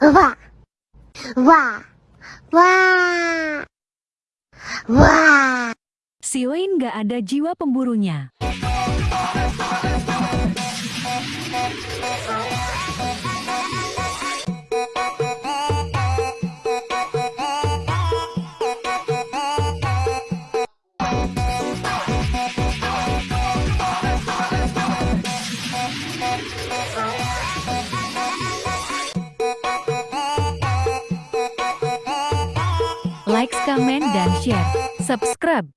Wah. Wah. Wah. Wah. Si Wayne gak ada jiwa pemburunya. Like, comment, dan share. Subscribe.